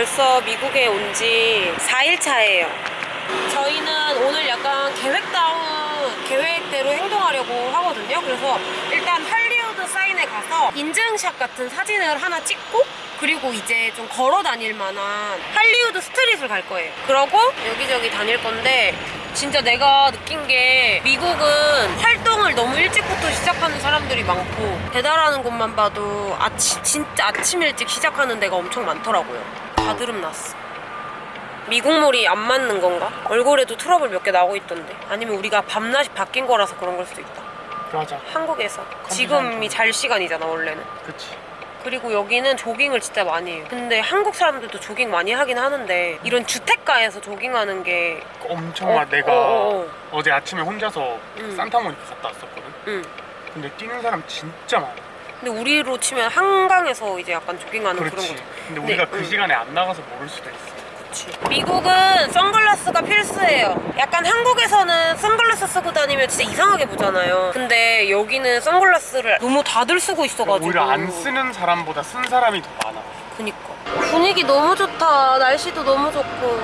벌써 미국에 온 지 4일 차예요. 저희는 오늘 약간 계획다운 계획대로 행동하려고 하거든요. 그래서 일단 할리우드 사인에 가서 인증샷 같은 사진을 하나 찍고 그리고 이제 좀 걸어 다닐 만한 할리우드 스트릿을 갈 거예요. 그러고 여기저기 다닐 건데 진짜 내가 느낀 게 미국은 활동을 너무 일찍부터 시작하는 사람들이 많고 배달하는 곳만 봐도 아침 진짜 아침 일찍 시작하는 데가 엄청 많더라고요. 다드름 났어. 미국물이 안 맞는 건가? 얼굴에도 트러블 몇 개 나고 있던데. 아니면 우리가 밤낮이 바뀐 거라서 그런 걸 수도 있다. 맞아. 한국에서. 지금이 잘 시간이잖아 원래는. 그치. 그리고 여기는 조깅을 진짜 많이 해요. 근데 한국 사람들도 조깅 많이 하긴 하는데 이런 주택가에서 조깅하는 게 엄청 어, 막 내가 어, 어, 제 아침에 혼자서 음. 산타모니카 갔다 왔었거든? 응. 근데 뛰는 사람 진짜 많아 근데 우리로 치면 한강에서 이제 약간 조깅하는 그런 거죠 근데 네, 우리가 그 음. 시간에 안 나가서 모를 수도 있어 그치. 미국은 선글라스가 필수예요. 약간 한국에서는 선글라스 쓰고 다니면 진짜 이상하게 보잖아요. 근데 여기는 선글라스를 너무 다들 쓰고 있어가지고. 오히려 안 쓰는 사람보다 쓴 사람이 더 많아 그니까. 분위기 너무 좋다. 날씨도 너무 좋고.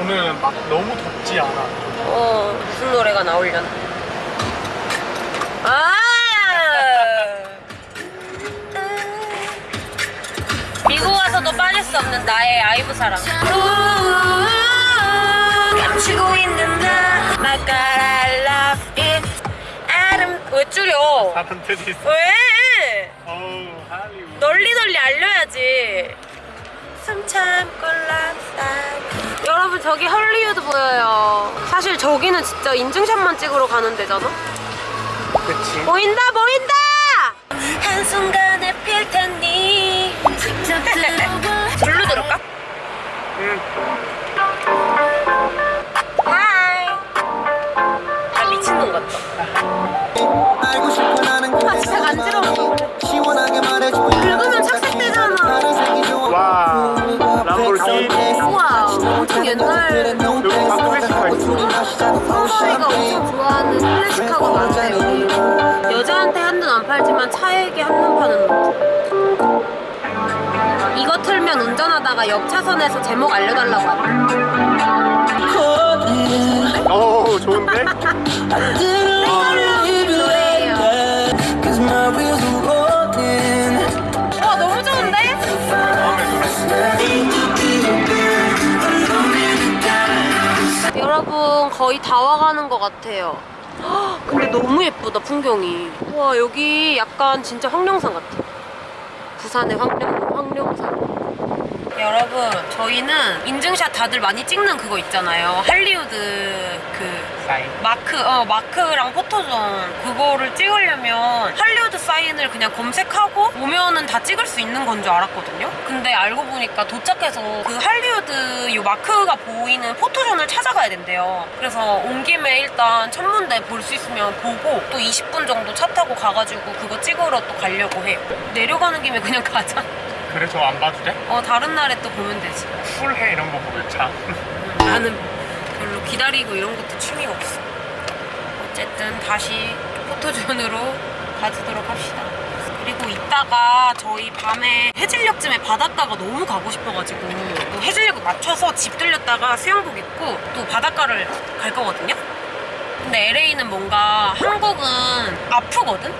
오늘은 막 너무 덥지 않아 어, 무슨 노래가 나오려나. 아! 미국 와서도 빠질 수 없는 나의 아이브 사랑. 감추고 있는 나, my God, I love it. 아름, 왜 줄여? 사람 뜻이 있어 왜? 널리 널리 알려야지. 여러분 저기 헐리우드 보여요. 사실 저기는 진짜 인증샷만 찍으러 가는 데잖아. 그치 보인다 보인다. 한순간에 필 여자한테 한눈 안 팔지만 차에게 한눈 파는 놈 이거 틀면 운전하다가 옆 차선에서 제목 알려달라고 좋은데? rolling 와 너무 좋은데? 여러분 거의 다 와가는 것 같아요 헉, 근데 너무 예쁘다 풍경이. 와 여기 약간 진짜 황룡산 같아. 부산의 황룡, 황룡산 여러분 저희는 인증샷 다들 많이 찍는 그거 있잖아요 할리우드 그 사인 마크, 어, 마크랑 포토존 그거를 찍으려면 할리우드 사인을 그냥 검색하고 오면은 다 찍을 수 있는 건 줄 알았거든요. 근데 알고 보니까 도착해서 그 할리우드 요 마크가 보이는 포토존을 찾아가야 된대요. 그래서 온 김에 일단 천문대 볼 수 있으면 보고 또 20분 정도 차 타고 가가지고 그거 찍으러 또 가려고 해요. 내려가는 김에 그냥 가자. 그래 저 안 봐도 돼? 어, 다른 날에 또 보면 되지. 쿨해 이런 거 보면 참 나는 별로 기다리고 이런 것도 취미가 없어. 어쨌든 다시 포토존으로 가지도록 합시다. 그리고 이따가 저희 밤에 해질녘쯤에 바닷가가 너무 가고 싶어가지고 또 해질녘 맞춰서 집 들렸다가 수영복 입고 또 바닷가를 갈 거거든요. 근데 LA는 뭔가 한국은 아프거든?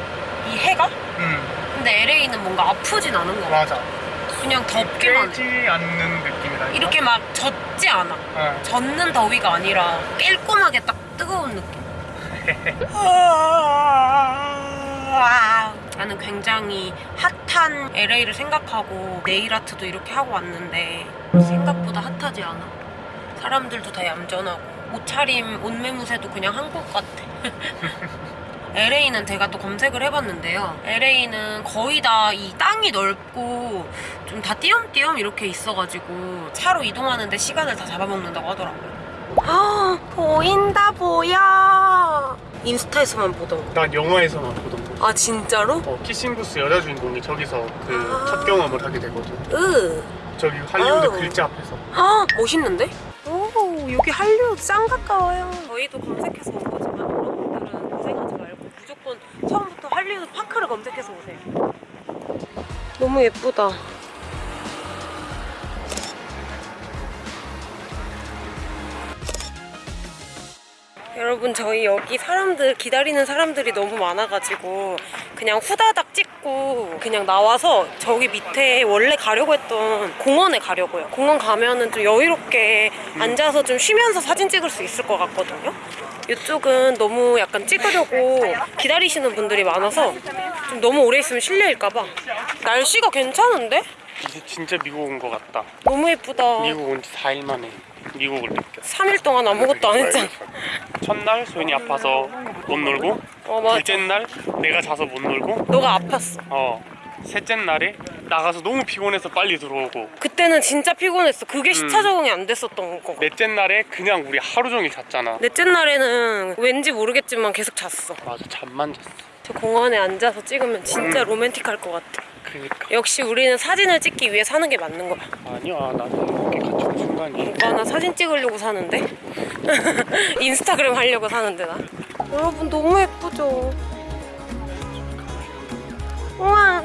이 해가? 응 근데 LA는 뭔가 아프진 않은 거 같아. 맞아 그냥 덥기만 해. 깨지 않는 느낌이다 이렇게 막 젖지 않아. 어. 젖는 더위가 아니라 깔끔하게 딱 뜨거운 느낌. 나는 굉장히 핫한 LA를 생각하고 네일 아트도 이렇게 하고 왔는데 생각보다 핫하지 않아. 사람들도 다 얌전하고 옷차림, 옷매무새도 그냥 한국 같아. LA는 제가 또 검색을 해봤는데요. LA는 거의 다 이 땅이 넓고 좀 다 띄엄띄엄 이렇게 있어가지고 차로 이동하는데 시간을 다 잡아먹는다고 하더라고요. 아 보인다 보여. 인스타에서만 보던 거. 난 영화에서만 보던 거 아 진짜로? 어, 키싱부스 여자 주인공이 저기서 그 아. 첫 경험을 하게 되거든 으. 저기 할리우드 아우. 글자 앞에서 아 멋있는데? 오 여기 할리우드 짱 가까워요. 저희도 검색해서 홈페이지에서 파크를 검색해서 오세요. 너무 예쁘다. 여러분 저희 여기 사람들 기다리는 사람들이 너무 많아가지고 그냥 후다닥 찍고 그냥 나와서 저기 밑에 원래 가려고 했던 공원에 가려고요. 공원 가면은 좀 여유롭게 앉아서 좀 쉬면서 사진 찍을 수 있을 것 같거든요. 이쪽은 너무 약간 찍으려고 기다리시는 분들이 많아서 좀 너무 오래 있으면 실례일까봐. 날씨가 괜찮은데? 이제 진짜 미국 온 것 같다. 너무 예쁘다. 미국 온 지 4일 만에 미국을 느꼈어. 3일 동안 아무것도 안 했잖아. 첫날 소연이 아파서 못 놀고 어. 둘째 날 내가 자서 못 놀고 너가 아팠어. 어 셋째 날에 나가서 너무 피곤해서 빨리 들어오고 그때는 진짜 피곤했어. 그게 시차 적응이 안 됐었던 거. 넷째 날에 그냥 우리 하루 종일 잤잖아. 넷째 날에는 왠지 모르겠지만 계속 잤어. 맞아 잠만 잤어. 저 공원에 앉아서 찍으면 진짜 로맨틱할 것 같아. 그니까 역시 우리는 사진을 찍기 위해 사는 게 맞는 거야. 아니야 나는 이렇게 같이 온 순간이 오빠 나 사진 찍으려고 사는데? 인스타그램 하려고 사는데 나. 여러분 너무 예쁘죠? 우와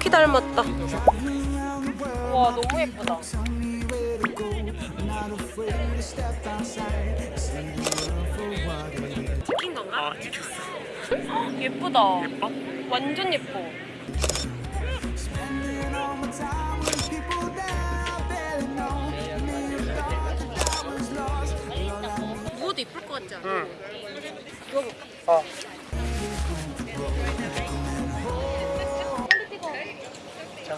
로키 닮았다. 우와 너무 예쁘다. 찍힌 건가? 아 찍혔어. 예쁘다. 예뻐? 완전 예뻐. 이쁠 것 같지 않아? 응. 어.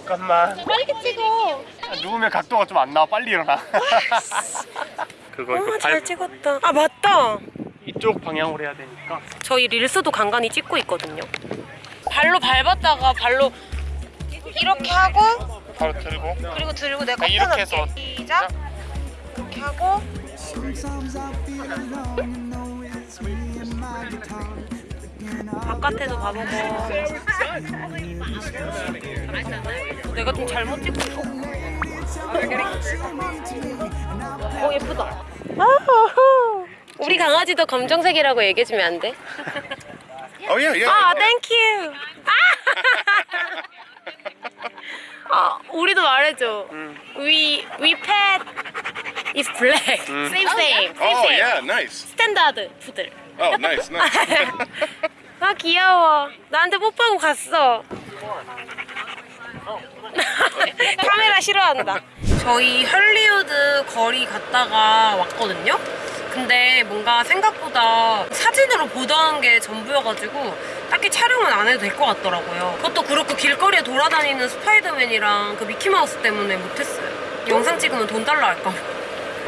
잠깐만 빨리 찍어. 아, 누우면 각도가 좀 안 나와 빨리 일어나 그거 이거 와, 잘발 찍었다. 아, 맞다. 이쪽 방향으로 해야 되니까 저희 릴스도 간간히 찍고 있거든요. 발로 밟았다가 발로 이렇게 하고 바로 들고 그리고 들고 내가 아, 이렇게 해서. 꺾어 놓을게. 시작. 이렇게 하고 바깥에도 가보고 내가 좀 잘못 찍고 있어 어 예쁘다. 우리 강아지도 검정색이라고 얘기해주면 안 돼? Oh yeah, yeah. 아, thank you. 아! 아, 우리도 말해줘. We we pet is black. Same same. Same Oh same. yeah, nice. Standard poodle. Oh nice, nice. 아 귀여워. 나한테 뽀뽀하고 갔어. 카메라 싫어한다. 저희 헐리우드 거리 갔다가 왔거든요. 근데 뭔가 생각보다 사진으로 보던 게 전부여가지고 딱히 촬영은 안 해도 될 것 같더라고요. 그것도 그렇고 길거리에 돌아다니는 스파이더맨이랑 그 미키마우스 때문에 못했어요. 영상 찍으면 돈 달라 할까 봐.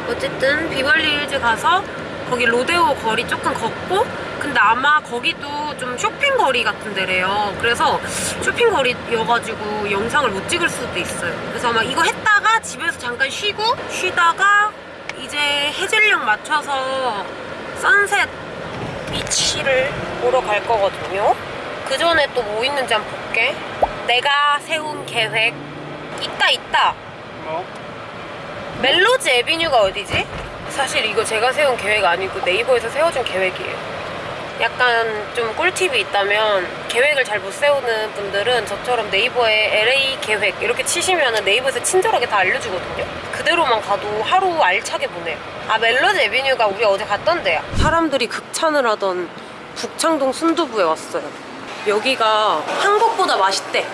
어쨌든 비벌리 힐즈 가서 거기 로데오 거리 조금 걷고 근데 아마 거기도 좀 쇼핑 거리 같은 데래요 그래서 쇼핑 거리여가지고 영상을 못 찍을 수도 있어요 그래서 아마 이거 했다가 집에서 잠깐 쉬고 쉬다가 이제 해질녘 맞춰서 선셋 비치를 보러 갈 거거든요 그 전에 또 뭐 있는지 한번 볼게 내가 세운 계획 있다 있다 뭐? 멜로즈 에비뉴가 어디지? 사실 이거 제가 세운 계획 아니고 네이버에서 세워준 계획이에요. 약간 좀 꿀팁이 있다면 계획을 잘 못 세우는 분들은 저처럼 네이버에 LA 계획 이렇게 치시면 네이버에서 친절하게 다 알려주거든요. 그대로만 가도 하루 알차게 보내요. 아 멜로즈 에비뉴가 우리 어제 갔던 데야. 사람들이 극찬을 하던 북창동 순두부에 왔어요. 여기가 한국보다 맛있대.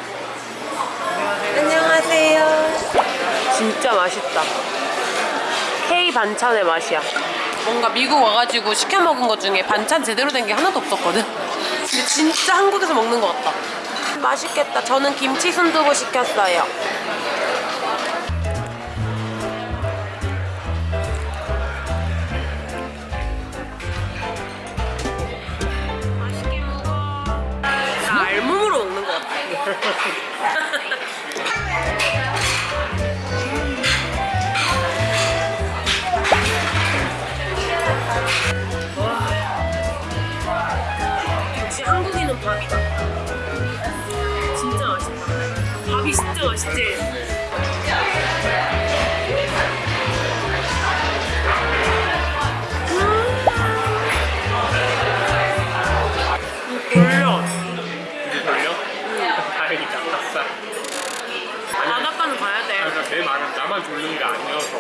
안녕하세요. 진짜 맛있다. K 반찬의 맛이야. 뭔가 미국 와가지고 시켜 먹은 것 중에 반찬 제대로 된 게 하나도 없었거든. 근데 진짜 한국에서 먹는 것 같다. 맛있겠다. 저는 김치 순두부 시켰어요. 맛있게 먹어. 나 알몸으로 먹는 것 같아. 아싸 바닷가는 가야 돼. 그러니까 내 말은 나만 돌리는 게 아니어서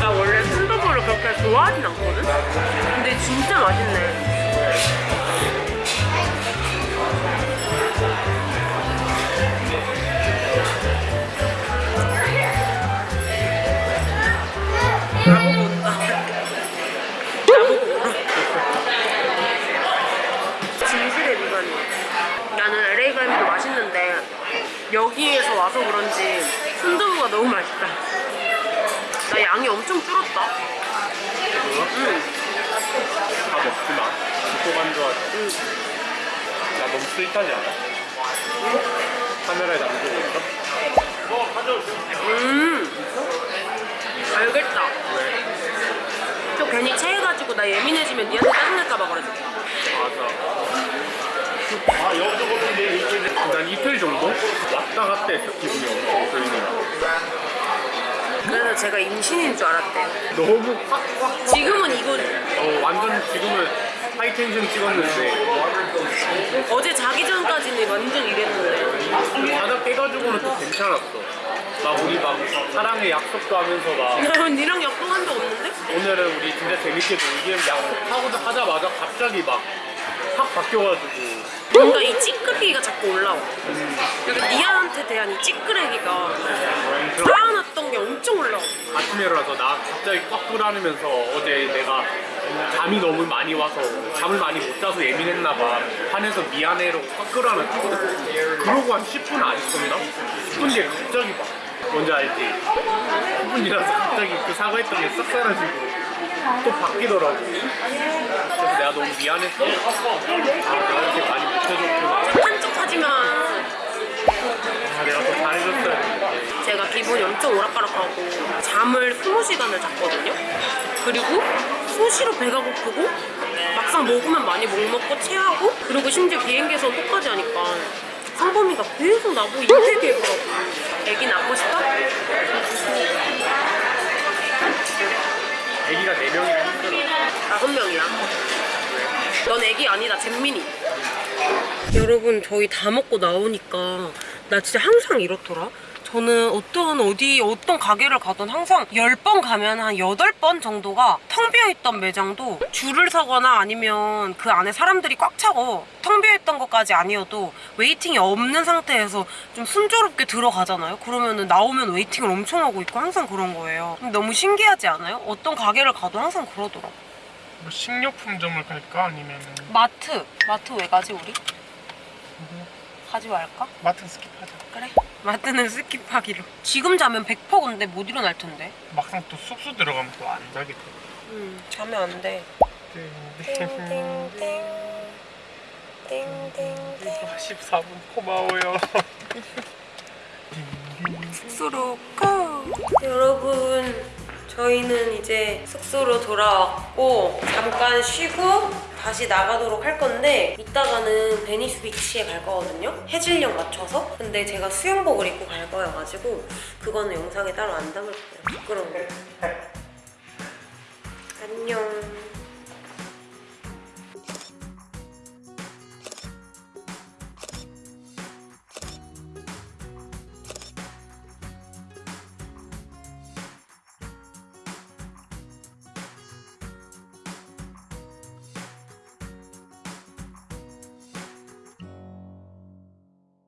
나 원래 순두부를 그렇게 좋아하진 않거든? 근데 진짜 맛있네. 나보고 온다. 나보고 울어. 진실의 비관이야. 나는 LA 갈비도 맛있는데 여기에서 와서 그런지 순두부가 너무 맛있다. 나 양이 엄청 줄었다. 응. 다 먹지 마. 죽고 간주하지. 응. 나 너무 스윗하지 않아? 카메라에 남기고 있어? 음. 알겠다. 왜? 또 괜히 체해가지고 나 예민해지면 니한테 짜증날까봐 그러지. 맞아. 아, 여기저기 난 이틀 정도 왔다 갔다 했어, 기분이 엄청. 그래서 제가 임신인 줄 알았대. 너무 확확 지금은 이거 어, 완전 지금은 하이텐션 찍었는데 어제 자기 전까지는 완전 이랬는데. 바닥 깨가지고는 또 괜찮았어. 막 우리 막 사랑의 약속도 하면서 막 난 니랑 약속한 적 없는데? 오늘은 우리 진짜 재밌게 놀기로 약속하고 하자마자 갑자기 막 확 바뀌어가지고 뭔가 이 찌끄레기가 자꾸 올라와. 그러니까 니한테 대한 이 찌끄레기가 쌓아놨던 게 엄청 올라와. 아침에 일어나서 나 갑자기 꽉 불안하면서 어제 내가 잠이 너무 많이 와서 잠을 많이 못 자서 예민했나 봐 화내서 미안해라고 꽉 끌어안았거든 그러고 한 10분 안 있었나? 10분 뒤에 갑자기 막 뭔지 알지? 10분 지나서 갑자기 그 사과했던 게 싹 사라지고 또 바뀌더라고 그래서 내가 너무 미안했어 아 이렇게 많이 못해줬구나 착한 척 하지마. 아 내가 더 잘해줬어야 했는데 제가 기분이 엄청 오락가락하고 잠을 20시간을 잤거든요. 그리고 수시로 배가 고프고 막상 먹으면 많이 못 먹고 체하고 그리고 심지어 비행기에서 똑같이 하니까 상범이가 계속 나보고 인테게 해더라고. 애기 낳고 싶어? 애기가 4명이나 힘들어 다섯 명이야. 넌 애기 아니다, 잼민이. 여러분, 저희 다 먹고 나오니까 나 진짜 항상 이렇더라. 저는 어떤 어디 어떤 가게를 가든 항상 10번 가면 한 8번 정도가 텅 비어있던 매장도 줄을 서거나 아니면 그 안에 사람들이 꽉 차고 텅 비어있던 것까지 아니어도 waiting이 없는 상태에서 좀 순조롭게 들어가잖아요. 그러면은 나오면 waiting을 엄청 하고 있고 항상 그런 거예요. 너무 신기하지 않아요? 어떤 가게를 가도 항상 그러더라고 뭐 식료품점을 갈까? 아니면 마트 마트 왜 가지 우리? 가지 말까? 마트 skip하자. 그래 마트는 skip하기로 지금 자면 100% 근데 못 일어날 텐데 막상 또 숙소 들어가면 또 안 자게 돼. 음 자면 안돼 띵띵띵 띵띵띵 14분 고마워요. 숙소로 go! 여러분 저희는 이제 숙소로 돌아왔고 잠깐 쉬고 다시 나가도록 할 건데 이따가는 베니스 비치에 갈 거거든요. 해질녘 맞춰서. 근데 제가 수영복을 입고 갈 거여가지고 그거는 영상에 따로 안 담을 거예요. 부끄러워. 안녕